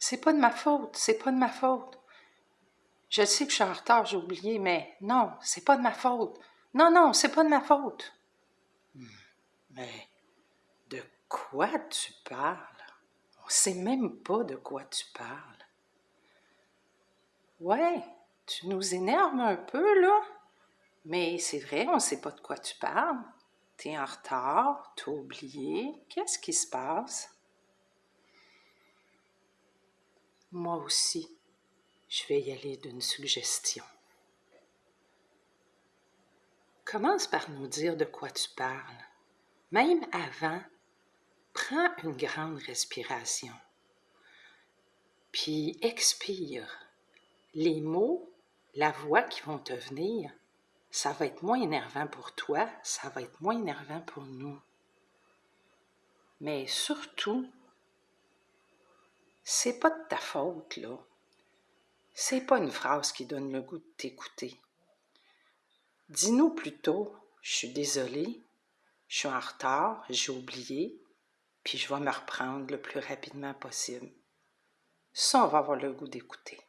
C'est pas de ma faute, c'est pas de ma faute. Je sais que je suis en retard, j'ai oublié, mais non, c'est pas de ma faute. Non, non, c'est pas de ma faute. Hmm. Mais de quoi tu parles? On sait même pas de quoi tu parles. Ouais, tu nous énerves un peu, là. Mais c'est vrai, on sait pas de quoi tu parles. T'es en retard, t'as oublié. Qu'est-ce qui se passe? Moi aussi, je vais y aller d'une suggestion. Commence par nous dire de quoi tu parles. Même avant, prends une grande respiration. Puis expire. Les mots, la voix qui vont te venir, ça va être moins énervant pour toi, ça va être moins énervant pour nous. Mais surtout, c'est pas de ta faute, là. C'est pas une phrase qui donne le goût de t'écouter. Dis-nous plutôt Je suis désolée, je suis en retard, j'ai oublié, puis je vais me reprendre le plus rapidement possible. Ça, on va avoir le goût d'écouter.